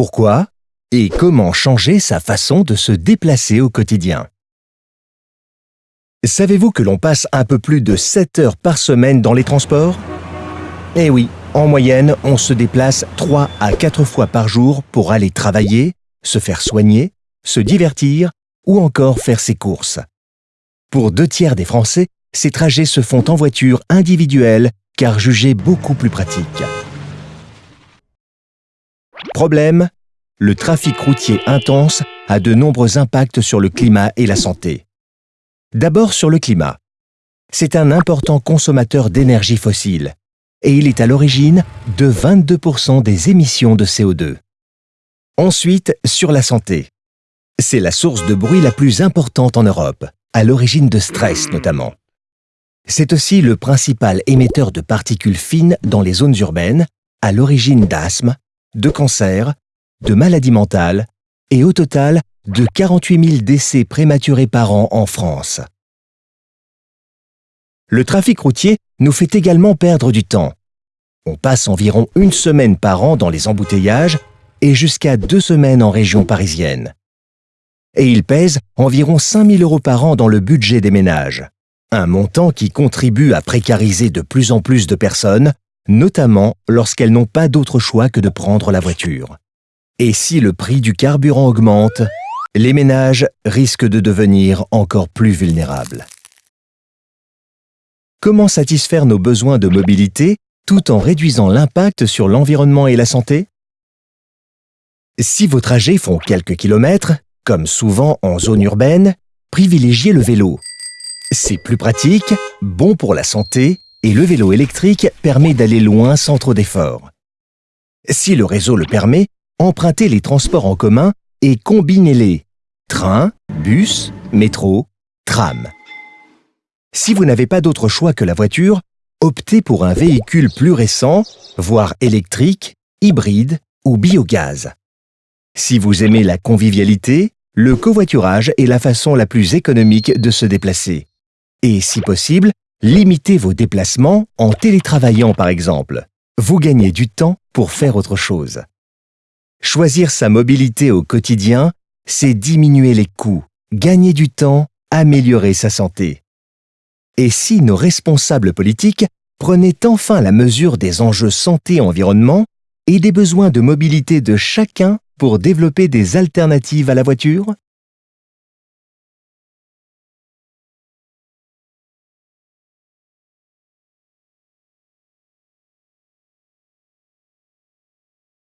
Pourquoi et comment changer sa façon de se déplacer au quotidien Savez-vous que l'on passe un peu plus de 7 heures par semaine dans les transports? Eh oui, en moyenne, on se déplace 3 à 4 fois par jour pour aller travailler, se faire soigner, se divertir ou encore faire ses courses. Pour deux tiers des Français, ces trajets se font en voiture individuelle car jugés beaucoup plus pratiques. Le trafic routier intense a de nombreux impacts sur le climat et la santé. D'abord sur le climat. C'est un important consommateur d'énergie fossile et il est à l'origine de 22% des émissions de CO2. Ensuite, sur la santé. C'est la source de bruit la plus importante en Europe, à l'origine de stress notamment. C'est aussi le principal émetteur de particules fines dans les zones urbaines, à l'origine d'asthme, de cancer, de maladies mentales et au total de 48 000 décès prématurés par an en France. Le trafic routier nous fait également perdre du temps. On passe environ une semaine par an dans les embouteillages et jusqu'à deux semaines en région parisienne. Et il pèse environ 5 000 euros par an dans le budget des ménages, un montant qui contribue à précariser de plus en plus de personnes, notamment lorsqu'elles n'ont pas d'autre choix que de prendre la voiture. Et si le prix du carburant augmente, les ménages risquent de devenir encore plus vulnérables. Comment satisfaire nos besoins de mobilité tout en réduisant l'impact sur l'environnement et la santé? Si vos trajets font quelques kilomètres, comme souvent en zone urbaine, privilégiez le vélo. C'est plus pratique, bon pour la santé et le vélo électrique permet d'aller loin sans trop d'efforts. Si le réseau le permet, empruntez les transports en commun et combinez-les. Train, bus, métro, tram. Si vous n'avez pas d'autre choix que la voiture, optez pour un véhicule plus récent, voire électrique, hybride ou biogaz. Si vous aimez la convivialité, le covoiturage est la façon la plus économique de se déplacer. Et si possible, limitez vos déplacements en télétravaillant par exemple. Vous gagnez du temps pour faire autre chose. Choisir sa mobilité au quotidien, c'est diminuer les coûts, gagner du temps, améliorer sa santé. Et si nos responsables politiques prenaient enfin la mesure des enjeux santé-environnement et des besoins de mobilité de chacun pour développer des alternatives à la voiture?